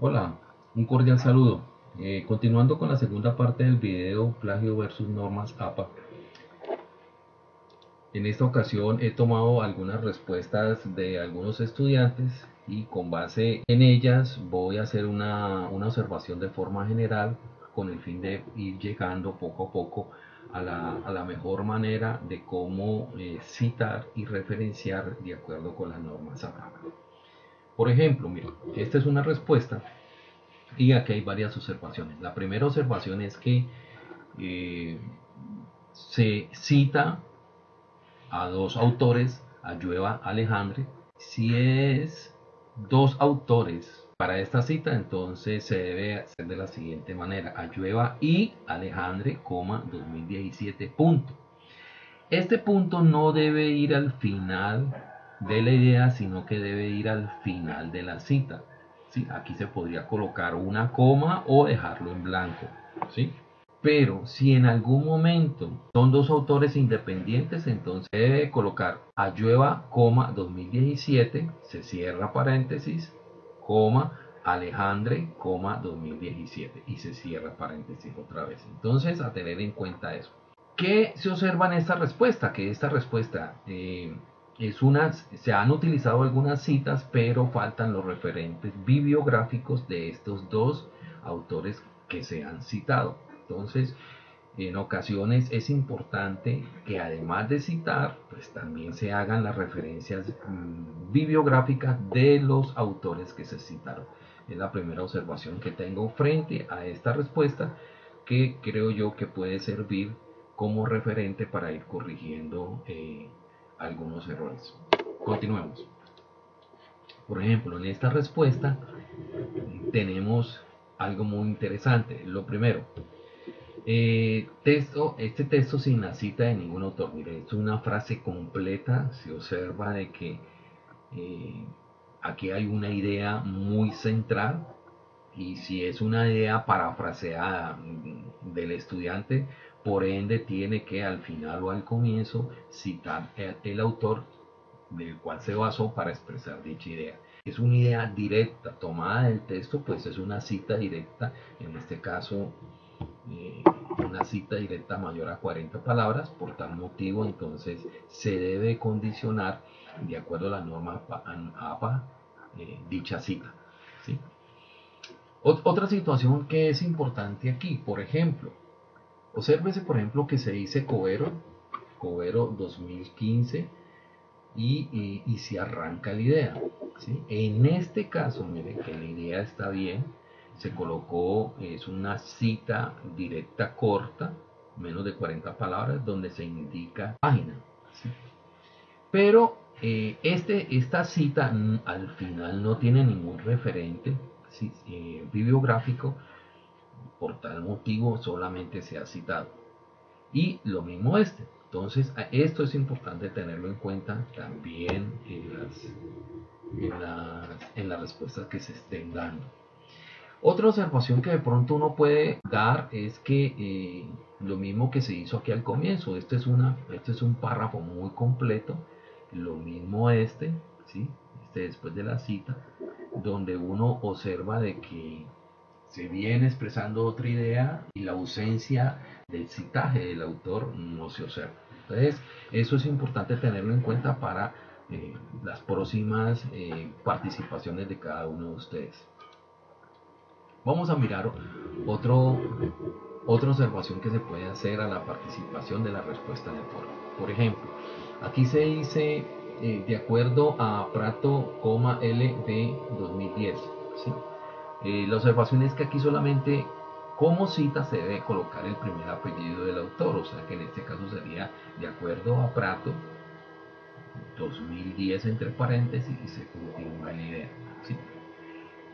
Hola, un cordial saludo. Eh, continuando con la segunda parte del video plagio versus normas APA. En esta ocasión he tomado algunas respuestas de algunos estudiantes y con base en ellas voy a hacer una, observación de forma general con el fin de ir llegando poco a poco a la, mejor manera de cómo eh, citar y referenciar de acuerdo con las normas APA. Por ejemplo, mira, esta es una respuesta y aquí hay varias observaciones. La primera observación es que eh, se cita a dos autores, Ayueva Alejandre. Si es dos autores para esta cita, entonces se debe hacer de la siguiente manera. Ayueva y Alejandre, 2017, punto. Este punto no debe ir al final de la idea, sino que debe ir al final de la cita. ¿sí? Aquí se podría colocar una coma o dejarlo en blanco. ¿sí? Pero si en algún momento son dos autores independientes, entonces debe colocar Ayueva, coma 2017, se cierra paréntesis, coma Alejandre, coma 2017 y se cierra paréntesis otra vez. Entonces a tener en cuenta eso. ¿Qué se observa en esta respuesta? Que esta respuesta eh, es se han utilizado algunas citas, pero faltan los referentes bibliográficos de estos dos autores que se han citado. Entonces, en ocasiones es importante que además de citar, pues también se hagan las referencias mm, bibliográficas de los autores que se citaron. Es la primera observación que tengo frente a esta respuesta que creo yo que puede servir como referente para ir corrigiendo eh, errores. Continuemos. Por ejemplo, en esta respuesta tenemos algo muy interesante. Lo primero, eh, texto, este texto sin la cita de ningún autor. Mire, es una frase completa. Se observa de que eh, aquí hay una idea muy central. Y si es una idea parafraseada del estudiante, por ende, tiene que al final o al comienzo citar el, autor del cual se basó para expresar dicha idea. Es una idea directa, tomada del texto, pues es una cita directa, en este caso eh, una cita directa mayor a 40 palabras, por tal motivo entonces se debe condicionar de acuerdo a la norma APA eh, dicha cita. Otra situación que es importante aquí, por ejemplo, Obsérvese, por ejemplo, que se dice Covero, Covero 2015, y, y, se arranca la idea. En este caso, mire que la idea está bien, se colocó, es una cita directa corta, menos de 40 palabras, donde se indica página. Pero eh, este, esta cita al final no tiene ningún referente eh, bibliográfico, por tal motivo solamente se ha citado. Y lo mismo este. Entonces, esto es importante tenerlo en cuenta también en las, en las, respuestas que se estén dando. Otra observación que de pronto uno puede dar es que eh, lo mismo que se hizo aquí al comienzo, este es, una, este es un párrafo muy completo, lo mismo este, ¿sí? este después de la cita, donde uno observa de que se viene expresando otra idea y la ausencia del citaje del autor no se observa. Entonces, eso es importante tenerlo en cuenta para eh, las próximas eh, participaciones de cada uno de ustedes. Vamos a mirar otro, otra observación que se puede hacer a la participación de la respuesta de. Por ejemplo, aquí se dice eh, de acuerdo a Prato, L de 2010. ¿sí? Eh, la observación es que aquí solamente como cita se debe colocar el primer apellido del autor, o sea que en este caso sería de acuerdo a Prato 2010 entre paréntesis y se continúa la idea.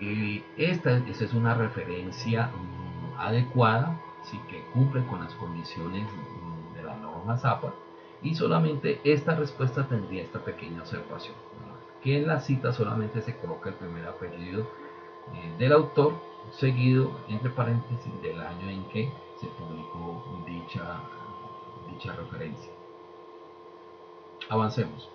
Eh, esta, es una referencia mm, adecuada, ¿sí? que cumple con las condiciones mm, de la norma ZAPA y solamente esta respuesta tendría esta pequeña observación, que en la cita solamente se coloca el primer apellido eh, del autor, seguido, entre paréntesis, del año en que se publicó dicha, dicha referencia. Avancemos.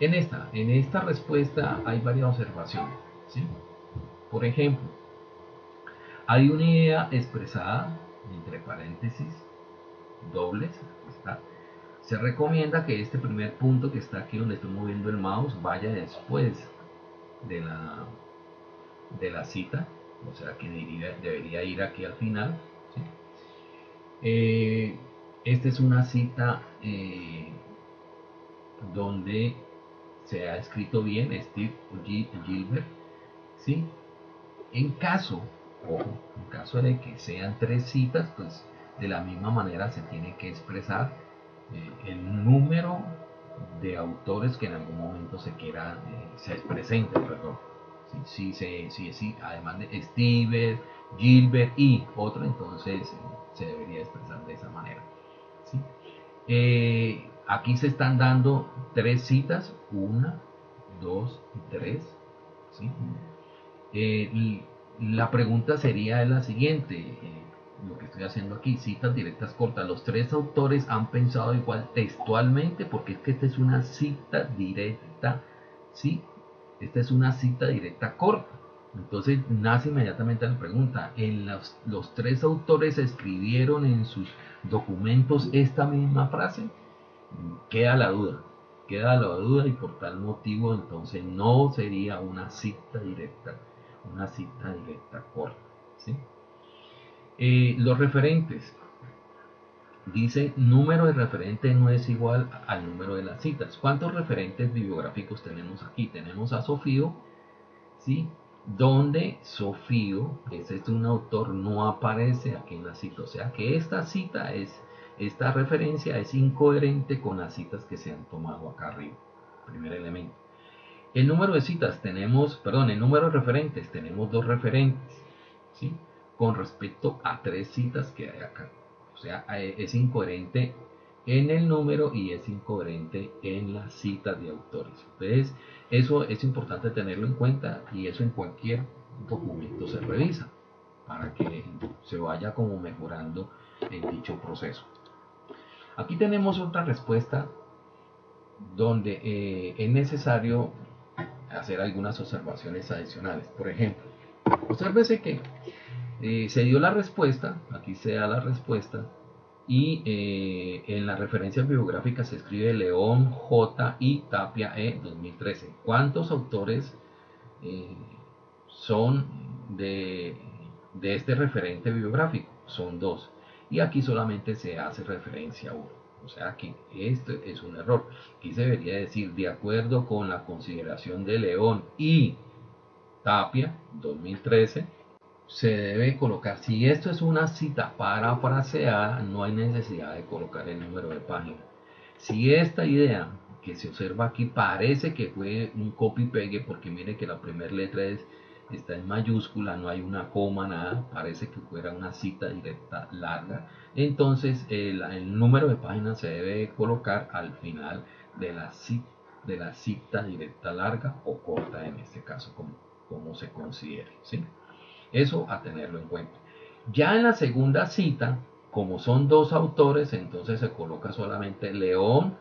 En esta, en esta respuesta hay varias observaciones. ¿sí? Por ejemplo, hay una idea expresada entre paréntesis dobles, está. Se recomienda que este primer punto que está aquí donde estoy moviendo el mouse vaya después de la, de la cita, o sea que debería, ir aquí al final. Eh, esta es una cita eh, donde se ha escrito bien Steve Gilbert. ¿sí? En caso, en caso de que sean tres citas, pues de la misma manera se tiene que expresar eh, el número de autores que en algún momento se quiera, se presente, perdón. Si, si, si, si, además de Steve, Gilbert y otro, entonces eh, se debería expresar de esa manera. ¿sí? aquí se están dando tres citas, una, dos y tres. ¿sí? la pregunta sería la siguiente lo que estoy haciendo aquí, citas directas cortas. Los tres autores han pensado igual textualmente, porque es que esta es una cita directa, ¿sí? Esta es una cita directa corta. Entonces nace inmediatamente la pregunta, ¿en los, los tres autores escribieron en sus documentos esta misma frase? Queda la duda, queda la duda y por tal motivo entonces no sería una cita directa, una cita directa corta, ¿sí? Eh, los referentes. Dice, número de referentes no es igual al número de las citas. ¿Cuántos referentes bibliográficos tenemos aquí? Tenemos a Sofío, ¿sí? Donde Sofío, ese es un autor, no aparece aquí en la cita. O sea que esta cita es, esta referencia es incoherente con las citas que se han tomado acá arriba. Primer elemento. El número de citas tenemos, perdón, el número de referentes tenemos dos referentes, ¿sí? con respecto a tres citas que hay acá. Sea, eh, es incoherente en el número y es incoherente en las citas de autores. Entonces, eso es importante tenerlo en cuenta y eso en cualquier documento se revisa para que se vaya como mejorando en dicho proceso. Aquí tenemos otra respuesta donde eh, es necesario hacer algunas observaciones adicionales. Por ejemplo, obsérvese que eh, se dio la respuesta, aquí se da la respuesta, y eh, en la referencia biográfica se escribe León J. y Tapia E. 2013. ¿Cuántos autores eh, son de, de, este referente biográfico? Son dos. Y aquí solamente se hace referencia a uno. O sea que esto es un error. Aquí se debería decir, de acuerdo con la consideración de León y Tapia 2013, se debe colocar, si esto es una cita parafraseada, no hay necesidad de colocar el número de página. Si esta idea que se observa aquí parece que fue un copy-pegue, porque mire que la primera letra es, está en mayúscula, no hay una coma, nada, parece que fuera una cita directa larga, entonces el, número de página se debe colocar al final de la cita, de la cita directa larga o corta en este caso, como, como se considere. ¿sí? Eso a tenerlo en cuenta. Ya en la segunda cita, como son dos autores, entonces se coloca solamente León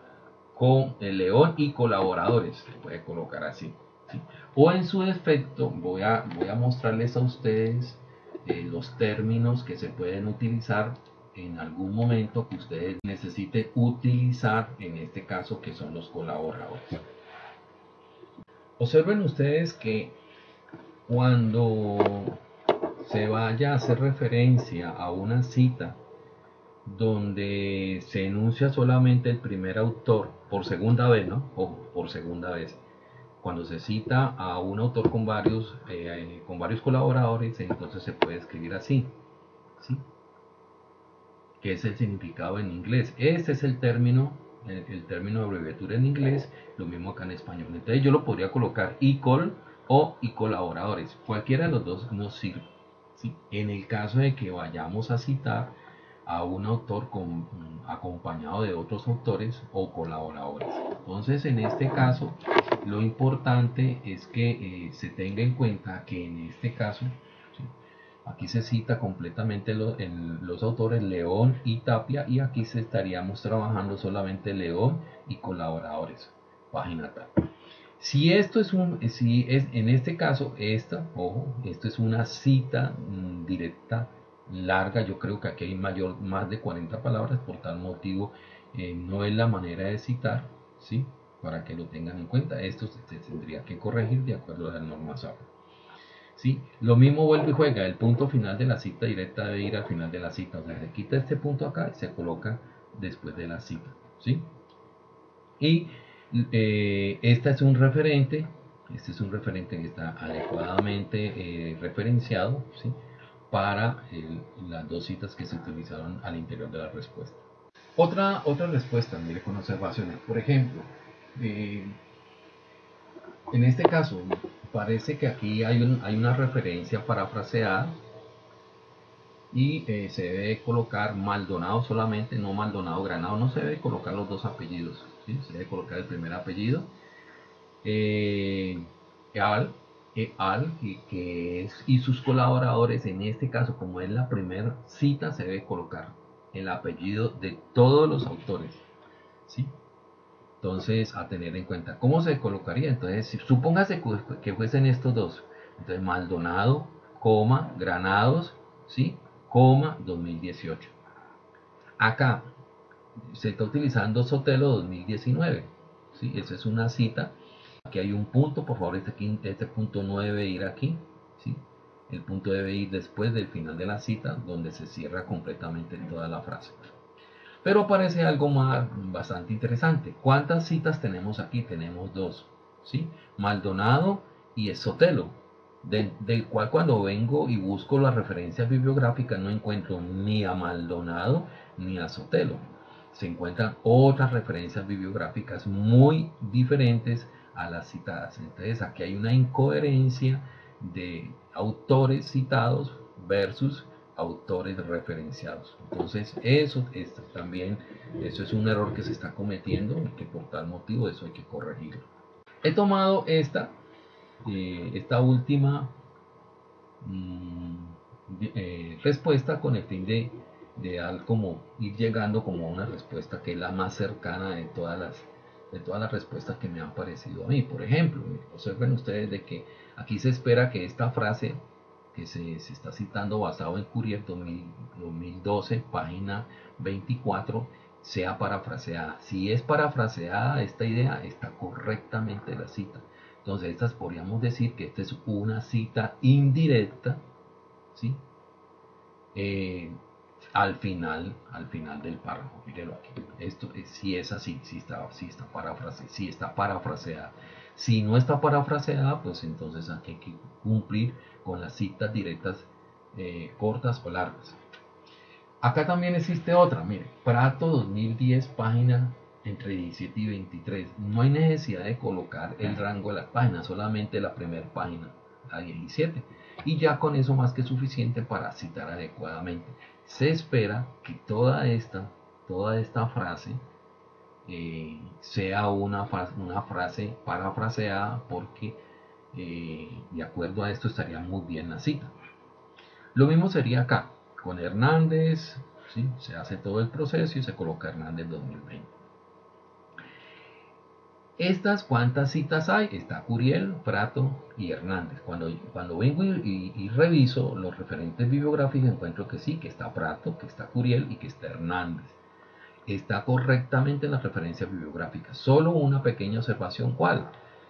con el León y colaboradores. Se puede colocar así. O en su defecto, voy a, voy a mostrarles a ustedes eh, los términos que se pueden utilizar en algún momento que ustedes necesiten utilizar, en este caso que son los colaboradores. Observen ustedes que cuando se vaya a hacer referencia a una cita donde se enuncia solamente el primer autor por segunda vez, ¿no? O por segunda vez. Cuando se cita a un autor con varios, eh, con varios colaboradores, entonces se puede escribir así, ¿sí? Que es el significado en inglés. Este es el término, el, término de abreviatura en inglés, lo mismo acá en español. Entonces yo lo podría colocar col o y colaboradores. Cualquiera de los dos nos sirve. En el caso de que vayamos a citar a un autor acompañado de otros autores o colaboradores. Entonces, en este caso, lo importante es que eh, se tenga en cuenta que en este caso, aquí se cita completamente los autores León y Tapia y aquí estaríamos trabajando solamente León y colaboradores. Página tal. Si esto es un, si es en este caso, esta, ojo, esto es una cita mm, directa larga, yo creo que aquí hay mayor, más de 40 palabras, por tal motivo eh, no es la manera de citar, ¿sí? Para que lo tengan en cuenta, esto se, tendría que corregir de acuerdo a la norma SAP. ¿Sí? Lo mismo vuelve y juega, el punto final de la cita directa debe ir al final de la cita, o sea, se quita este punto acá y se coloca después de la cita, ¿sí? Y eh, esta es un referente, este es un referente que está adecuadamente eh, referenciado para las dos citas que se utilizaron al interior de la respuesta. Otra, otra respuesta, mire con observaciones. Por ejemplo, eh, en este caso, parece que aquí hay, un, hay una referencia parafraseada y se debe colocar Maldonado solamente, no Maldonado Granado, no se debe colocar los dos apellidos se debe colocar el primer apellido. Eh, al, eh, al que, es, y sus colaboradores, en este caso, como es la primera cita, se debe colocar el apellido de todos los autores. ¿sí? Entonces, a tener en cuenta. ¿Cómo se colocaría? Entonces, si, supóngase que fuesen estos dos. Entonces, Maldonado, coma, Granados, ¿sí? coma, 2018. Acá, se está utilizando Sotelo 2019. ¿sí? Esa es una cita. Aquí hay un punto, por favor, este, este punto no debe ir aquí. ¿sí? El punto debe ir después del final de la cita, donde se cierra completamente toda la frase. Pero aparece algo más bastante interesante. ¿Cuántas citas tenemos aquí? Tenemos dos. ¿sí? Maldonado y Sotelo. Del, cual cuando vengo y busco las referencias bibliográficas no encuentro ni a Maldonado ni a Sotelo se encuentran otras referencias bibliográficas muy diferentes a las citadas. Entonces aquí hay una incoherencia de autores citados versus autores referenciados. Entonces eso es también eso es un error que se está cometiendo y que por tal motivo eso hay que corregirlo. He tomado esta eh, esta última mm, eh, respuesta con el fin de ideal como ir llegando como a una respuesta que es la más cercana de todas las de todas las respuestas que me han parecido a mí. Por ejemplo, observen ustedes de que aquí se espera que esta frase que se, está citando basado en Courier 2012, página 24, sea parafraseada. Si es parafraseada esta idea, está correctamente la cita. Entonces, estas podríamos decir que esta es una cita indirecta, ¿sí? Eh, al final, al final del párrafo. Mírelo aquí. Esto si es así, si está, si está, parafrase, si está parafraseada. Si no está parafraseada, pues entonces hay que cumplir con las citas directas eh, cortas o largas. Acá también existe otra, mire, Prato 2010, página entre 17 y 23. No hay necesidad de colocar el rango de las páginas, solamente la primera página, la 17. Y ya con eso más que suficiente para citar adecuadamente se espera que toda esta, toda esta frase eh, sea una, frase parafraseada porque eh, de acuerdo a esto estaría muy bien la cita. Lo mismo sería acá, con Hernández, ¿sí? se hace todo el proceso y se coloca Hernández 2020. Estas cuántas citas hay, está Curiel, Prato y Hernández. Cuando, cuando vengo y, reviso los referentes bibliográficos encuentro que sí, que está Prato, que está Curiel y que está Hernández. Está correctamente en las referencias bibliográficas. Solo una pequeña observación, ¿cuál?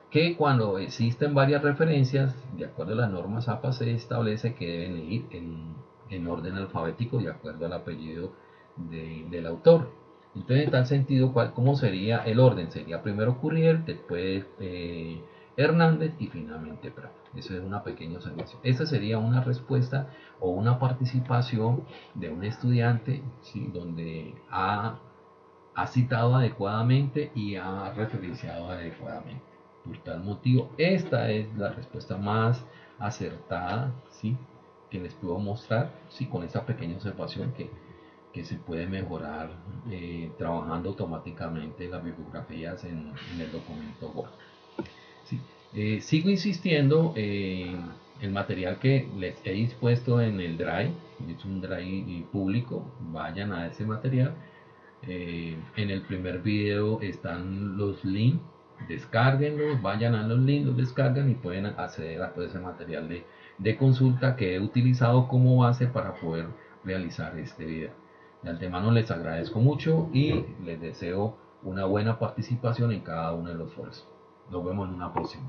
Que cuando existen varias referencias, de acuerdo a las normas APA, se establece que deben ir en, orden alfabético de acuerdo al apellido del autor. Entonces, en tal sentido, ¿cómo sería el orden? Sería primero Currier, después eh, Hernández y finalmente Prato. Eso es una pequeña observación. Esa sería una respuesta o una participación de un estudiante donde ha, citado adecuadamente y ha referenciado adecuadamente. Por tal motivo, esta es la respuesta más acertada ¿sí? que les puedo mostrar ¿sí? con esta pequeña observación que que se puede mejorar eh, trabajando automáticamente las bibliografías en, el documento Word. Eh, sigo insistiendo en el material que les he dispuesto en el Drive, es un Drive público, vayan a ese material. Eh, en el primer video están los links descárguenlos, vayan a los links, descargan y pueden acceder a todo ese material de consulta que he utilizado como base para poder realizar este video. De antemano les agradezco mucho y les deseo una buena participación en cada uno de los foros. Nos vemos en una próxima.